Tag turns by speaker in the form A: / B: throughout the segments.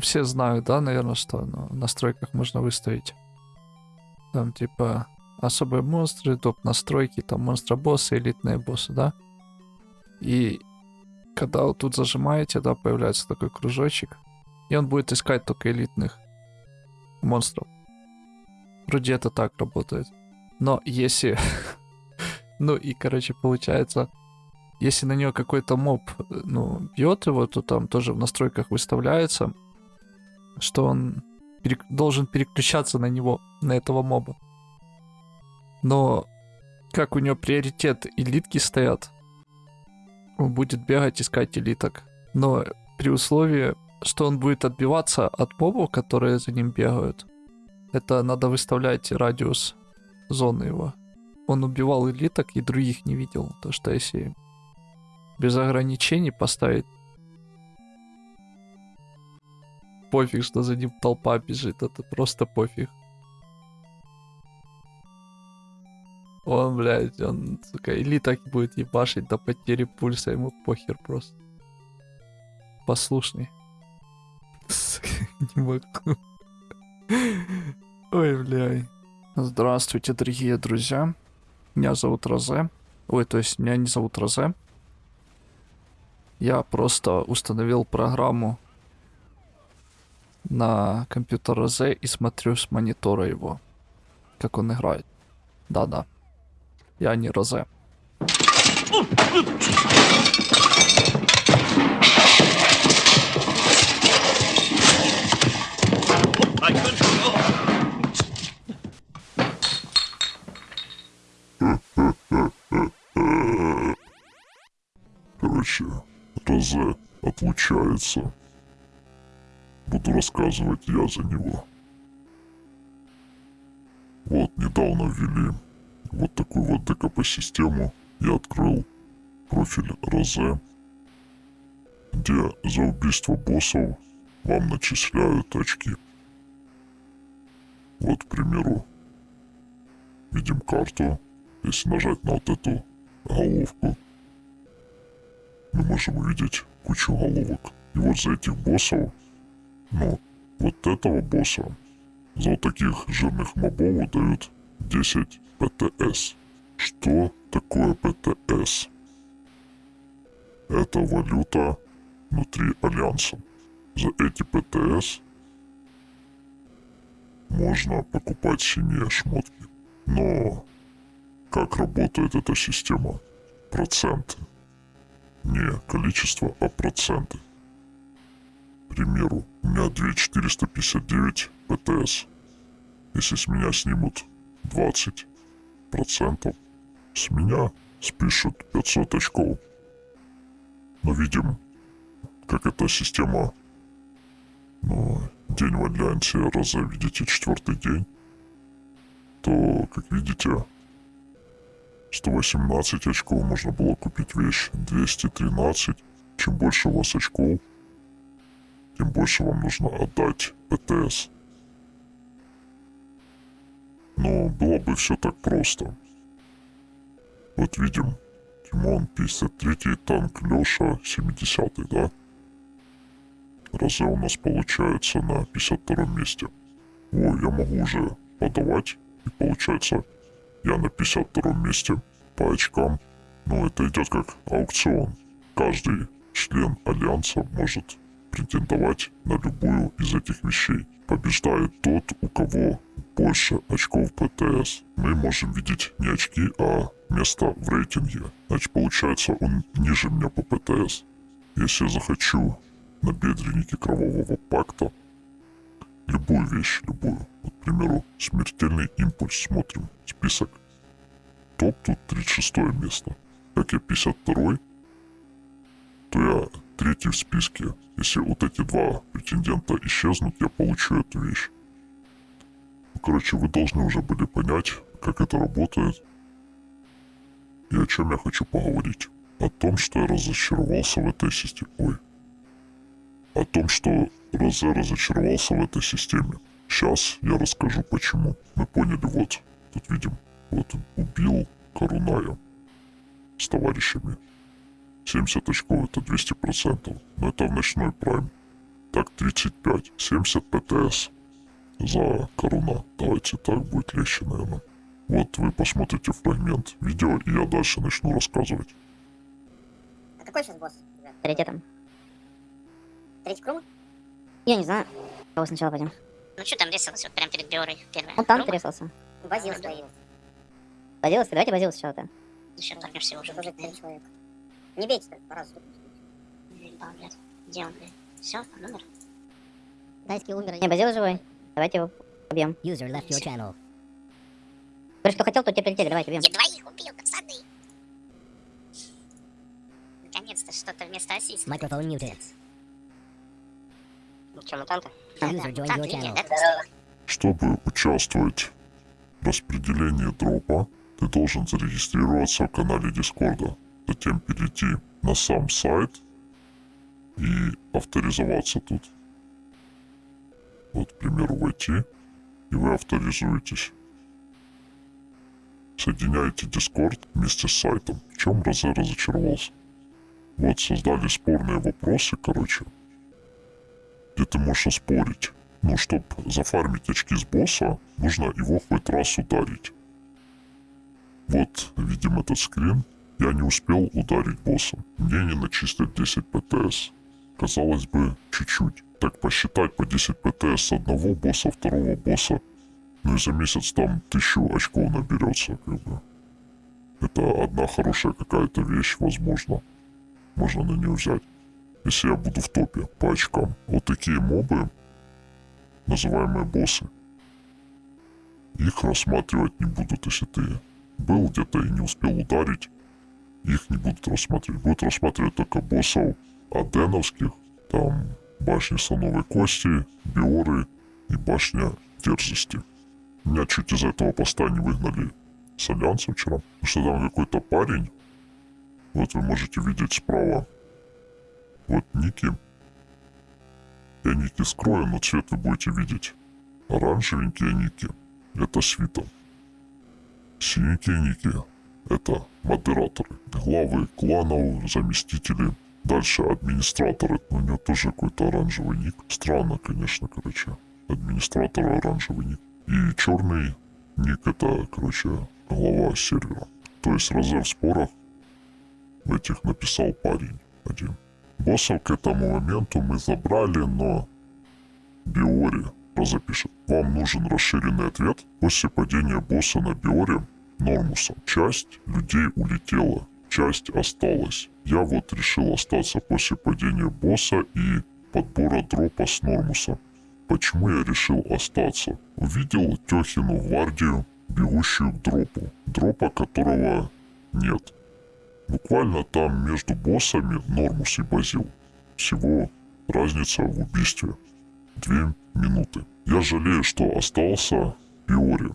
A: Все знают, да, наверное, что ну, в настройках можно выставить. Там типа особые монстры, топ настройки, там монстра боссы, элитные боссы, да. И когда вот тут зажимаете, да, появляется такой кружочек, и он будет искать только элитных монстров. Вроде это так работает. Но если... ну и, короче, получается, если на него какой-то моб, ну, бьет его, то там тоже в настройках выставляется, что он перек... должен переключаться на него, на этого моба. Но как у него приоритет элитки стоят, он будет бегать искать элиток. Но при условии, что он будет отбиваться от мобов, которые за ним бегают, это надо выставлять радиус зоны его. Он убивал элиток и других не видел. То что если без ограничений поставить пофиг, что за ним толпа бежит, это просто пофиг. Он, блядь, он, сука, или так будет ебашить до потери пульса, ему похер просто. Послушный. Сука, не могу. Ой, блядь. Здравствуйте, дорогие друзья. Меня зовут Розе. Ой, то есть меня не зовут Розе. Я просто установил программу на компьютер Розе и смотрю с монитора его, как он играет. Да-да. Я не Розе.
B: Короче, Розе отлучается. Буду рассказывать я за него. Вот, недавно ввели вот такую вот ДКП-систему. Я открыл профиль Розе, где за убийство боссов вам начисляют очки. Вот, к примеру, видим карту. Если нажать на вот эту головку, мы можем увидеть кучу головок. И вот за этих боссов, ну, вот этого босса, за таких жирных мобов дают 10 ПТС. Что такое ПТС? Это валюта внутри Альянса. За эти ПТС можно покупать синие шмотки. Но как работает эта система? Проценты. Не количество, а проценты. Примеру, у меня 2459 ПТС. Если с меня снимут 20 процентов, с меня спишут 500 очков. Но видим, как эта система, ну, день в альянсе, раза видите, четвертый день, то, как видите, 118 очков можно было купить вещь, 213. Чем больше у вас очков, тем больше вам нужно отдать ПТС. Но было бы все так просто. Вот видим, Тимон 53 танк Леша 70 да? Разве у нас получается на 52 месте. О, я могу уже подавать, и получается я на 52 месте по очкам. Но это идет как аукцион. Каждый член Альянса может претендовать на любую из этих вещей. Побеждает тот, у кого больше очков ПТС. Мы можем видеть не очки, а место в рейтинге. Значит, получается, он ниже меня по ПТС. Если я захочу на бедреннике кровавого пакта, любую вещь, любую, вот, к примеру, смертельный импульс, смотрим, список. Топ тут 36 место. Как я 52 то я третий в списке. Если вот эти два претендента исчезнут, я получу эту вещь. Ну, короче, вы должны уже были понять, как это работает. И о чем я хочу поговорить. О том, что я разочаровался в этой системе. Ой. О том, что Розе разочаровался в этой системе. Сейчас я расскажу почему. Мы поняли, вот, тут видим, вот убил Каруная с товарищами. 70 очков это 200%, но это в ночной прайм. Так, 35. 70 ПТС за коруна. Давайте так будет легче, наверное. Вот вы посмотрите фрагмент видео, и я дальше начну рассказывать.
C: А какой сейчас босс? ребят?
D: Приоритетом.
C: Третий круг?
D: Я не знаю. Кого сначала пойдем?
E: Ну что там рисовался вот прям перед Биорой первая?
D: Он там
E: группа?
D: трясался.
C: Базилус появился.
D: Базилус, давайте Базилус сначала-то.
E: Зачем торгнешь всего уже?
C: Человека. Не бейте так, по разу.
E: Ебал, блядь. Где он, блядь? Все, номер?
D: Дайский умер. Не, Базилус живой. Давайте его убьем.
F: User left your channel.
D: Говоришь, кто хотел, то тебе прилетели. Давайте убьем.
E: Я двоих убил, пацаны! Наконец-то что-то вместо ассиста.
F: Microphone muted.
E: Ну что, мутанты?
F: User joined your channel.
B: Чтобы участвовать в распределении дропа, ты должен зарегистрироваться в канале Дискорда, затем перейти на сам сайт и авторизоваться тут. Вот, к примеру, войти, и вы авторизуетесь. Соединяете Дискорд вместе с сайтом. В чем Розе разочаровался? Вот, создали спорные вопросы, короче, где ты можешь оспорить. Ну, чтобы зафармить очки с босса, нужно его хоть раз ударить. Вот, видим этот скрин. Я не успел ударить босса. Мне не начислят 10 ПТС. Казалось бы, чуть-чуть. Так посчитать по 10 ПТС одного босса, второго босса. Ну и за месяц там тысячу очков наберется, как бы. Это одна хорошая какая-то вещь, возможно. Можно на нее взять. Если я буду в топе по очкам. Вот такие мобы, называемые боссы. Их рассматривать не будут, если ты был где-то и не успел ударить. Их не будут рассматривать. Будут рассматривать только боссов аденовских, там башни слоновой кости, биоры и башня дерзости. Меня чуть из этого поста не выгнали с Альянса вчера. Потому что там какой-то парень, вот вы можете видеть справа, вот ники. Я ники скрою, но цвет вы будете видеть. Оранжевенькие ники – это свита. Синенькие ники – это модераторы, главы кланов, заместители. Дальше администраторы, у него тоже какой-то оранжевый ник. Странно, конечно, короче. Администратор оранжевый ник. И черный ник – это, короче, глава сервера. То есть Розе в спорах в этих написал парень один. Боссов к этому моменту мы забрали, но Биори разопишет. Вам нужен расширенный ответ. После падения босса на Биоре Нормуса часть людей улетела, часть осталась. Я вот решил остаться после падения босса и подбора дропа с Нормуса. Почему я решил остаться? Увидел Тёхину гвардию, бегущую к дропу, дропа которого нет. Буквально там между боссами Нормус и Базил. Всего разница в убийстве. Две минуты. Я жалею, что остался Биори.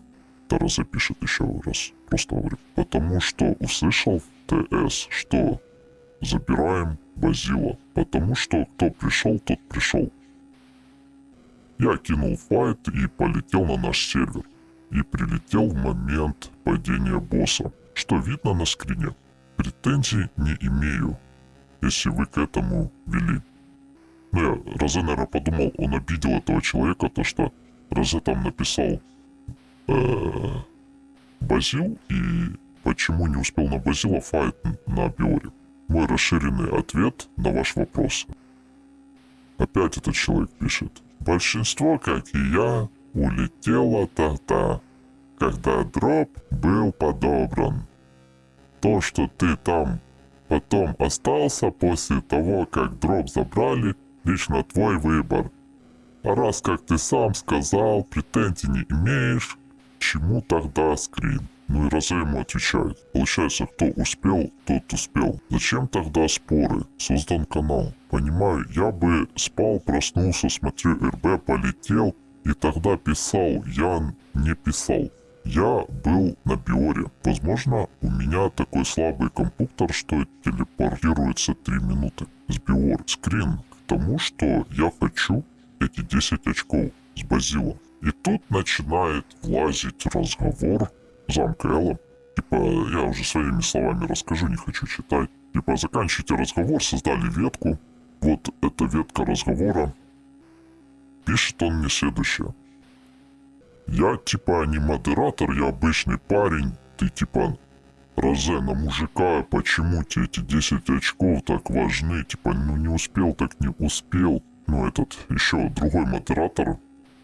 B: Тара запишет еще раз. Просто говорю. Потому что услышал ТС, что забираем Базила. Потому что кто пришел, тот пришел. Я кинул файт и полетел на наш сервер. И прилетел в момент падения босса, что видно на скрине. Претензий не имею, если вы к этому вели. Ну, я, Розе, наверное, подумал, он обидел этого человека, то что Розе там написал Базил, и почему не успел на Базила файт на Биоре. Мой расширенный ответ на ваш вопрос. Опять этот человек пишет. Большинство, как и я, улетело тогда, когда дроп был подобран. То, что ты там потом остался после того, как дроп забрали, лично твой выбор. А раз, как ты сам сказал, претензий не имеешь, чему тогда скрин? Ну и Розе ему отвечает. Получается, кто успел, тот успел. Зачем тогда споры? Создан канал. Понимаю, я бы спал, проснулся, смотрю РБ, полетел, и тогда писал. Я не писал. Я был на Биоре. Возможно, у меня такой слабый компьютер, что телепортируется 3 минуты с Биор. Скрин к тому, что я хочу эти 10 очков с Базила. И тут начинает влазить разговор замка Элла. Типа, я уже своими словами расскажу, не хочу читать. Типа, заканчивайте разговор, создали ветку. Вот эта ветка разговора. пишет он мне следующее. Я типа не модератор, я обычный парень. Ты типа Розе на мужика, почему тебе эти 10 очков так важны? Типа, ну не успел, так не успел. Ну этот, еще другой модератор,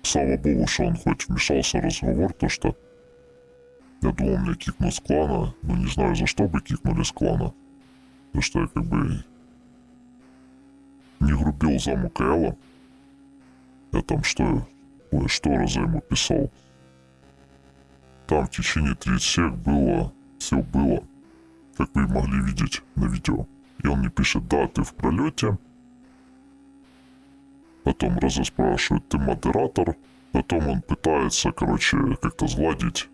B: слава богу, что он хоть вмешался в разговор, то что я думал, меня кикнут с клана, но не знаю, за что бы кикнули с клана. Потому что я как бы не грубил заму Кэлла. Я там что, ой, что Розе ему писал. Там в течение 30 сек было, все было, как вы могли видеть на видео. И он мне пишет, да, ты в пролете. Потом Роза спрашивает, ты модератор. Потом он пытается, короче, как-то сгладить.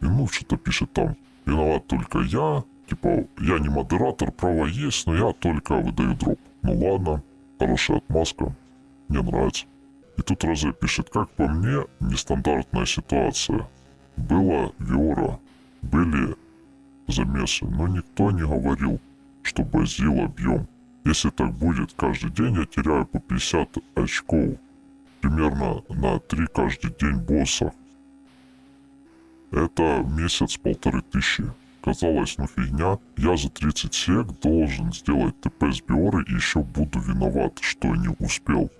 B: И ну, что-то пишет там, виноват только я. Типа, я не модератор, право есть, но я только выдаю дроп. Ну ладно, хорошая отмазка. Мне нравится. И тут Розе пишет, как по мне, нестандартная ситуация. Была Виора, были замесы, но никто не говорил, что базил объем. Если так будет каждый день, я теряю по 50 очков. Примерно на 3 каждый день босса. Это месяц-полторы тысячи. Казалось, ну фигня. Я за 30 сек должен сделать ТП с Биоры и еще буду виноват, что не успел.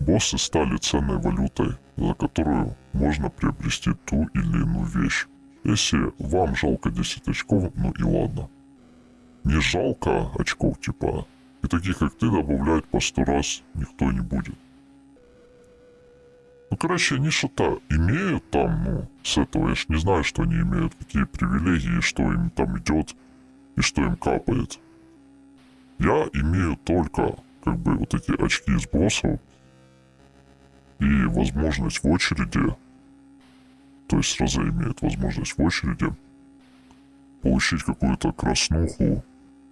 B: Боссы стали ценной валютой, за которую можно приобрести ту или иную вещь. Если вам жалко 10 очков, ну и ладно. Не жалко очков, типа, и таких, как ты, добавлять по сто раз никто не будет. Ну, короче, они что-то имеют там, ну, с этого. Я ж не знаю, что они имеют, какие привилегии, что им там идет и что им капает. Я имею только, как бы, вот эти очки из боссов и возможность в очереди, то есть сразу имеет возможность в очереди получить какую-то краснуху.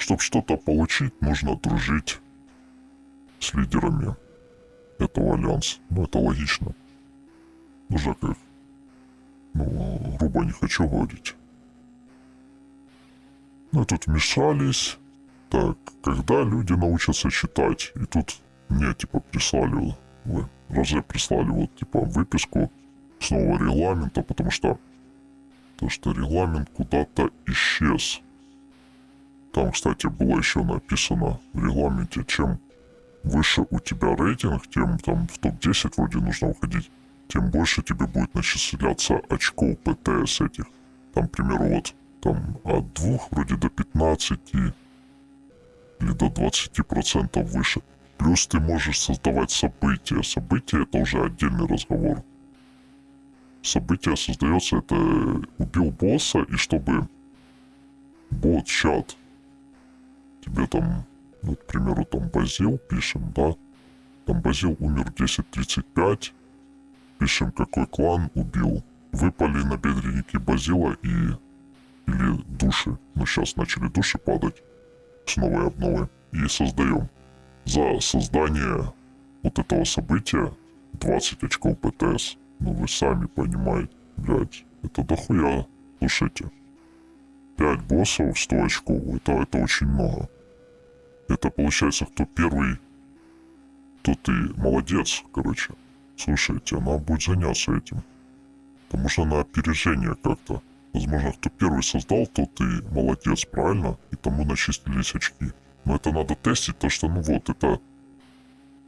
B: Чтобы что-то получить, нужно дружить с лидерами этого альянса. Ну, это логично. Уже как, ну, грубо не хочу говорить. Ну, тут вмешались. Так, когда люди научатся читать? И тут мне, типа, прислали, вы, Розе прислали вот, типа, выписку с нового регламента, потому что, то, что регламент куда-то исчез. Там, кстати, было еще написано в регламенте, чем выше у тебя рейтинг, тем там в топ-10 вроде нужно уходить тем больше тебе будет начисляться очков ПТС этих. Там, к примеру, вот там от 2 вроде до 15 или до 20% выше. Плюс ты можешь создавать события. События это уже отдельный разговор. Событие создается, это убил босса, и чтобы бот-чат тебе там, ну, к примеру, там Базил пишем, да, там Базил умер 10.35, Пишем, какой клан убил. Выпали на бедренники Базила и... Или души. Но сейчас начали души падать. С новой обновы. И создаем. За создание вот этого события 20 очков ПТС. Ну вы сами понимаете. Блять, это дохуя. Слушайте. 5 боссов, 100 очков. Это, это очень много. Это получается, кто первый, то ты молодец, короче. Слушайте, надо будет заняться этим. Потому что на опережение как-то. Возможно, кто первый создал, тот и молодец, правильно? И тому начислились очки. Но это надо тестить, то что, ну вот, это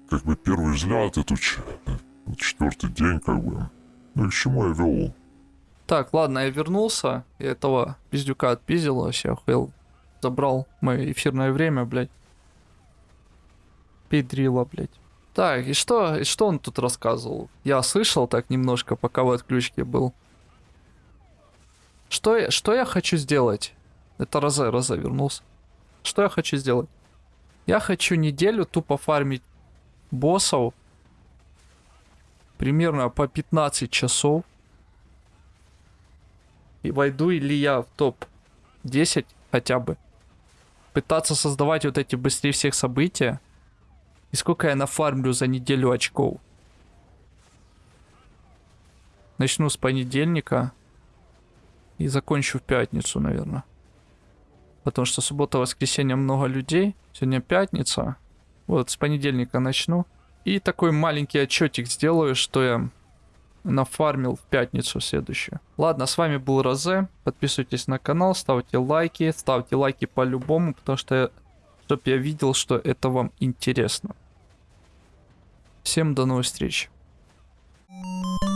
B: как бы первый взгляд, это четвертый день, как бы. Ну и к чему я вел?
A: Так, ладно, я вернулся. Я этого пиздюка отпиздил, вообще охуел. Забрал мое эфирное время, блядь. Педрила, блядь. Так, и что, и что он тут рассказывал? Я слышал так немножко, пока в отключке был. Что я, что я хочу сделать? Это Розе, Розе вернулся. Что я хочу сделать? Я хочу неделю тупо фармить боссов. Примерно по 15 часов. Войду ли я в топ-10 хотя бы. Пытаться создавать вот эти быстрее всех события. И сколько я нафармлю за неделю очков? Начну с понедельника. И закончу в пятницу, наверное. Потому что суббота, воскресенье много людей. Сегодня пятница. Вот, с понедельника начну. И такой маленький отчетик сделаю, что я нафармил в пятницу следующую. Ладно, с вами был Розе. Подписывайтесь на канал, ставьте лайки. Ставьте лайки по-любому, потому что, чтоб я видел, что это вам интересно. Всем до новых встреч. Thank you.